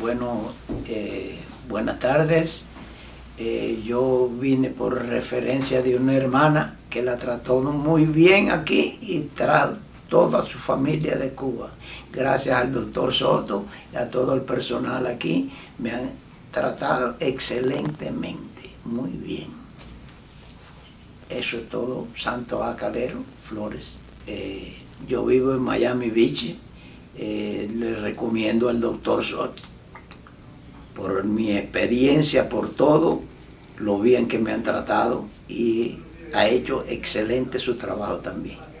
Bueno, eh, buenas tardes. Eh, yo vine por referencia de una hermana que la trató muy bien aquí y trajo toda su familia de Cuba. Gracias al doctor Soto y a todo el personal aquí, me han tratado excelentemente, muy bien. Eso es todo, Santo Acalero, Flores. Eh, yo vivo en Miami Beach, eh, le recomiendo al doctor Soto por mi experiencia, por todo, lo bien que me han tratado y ha hecho excelente su trabajo también.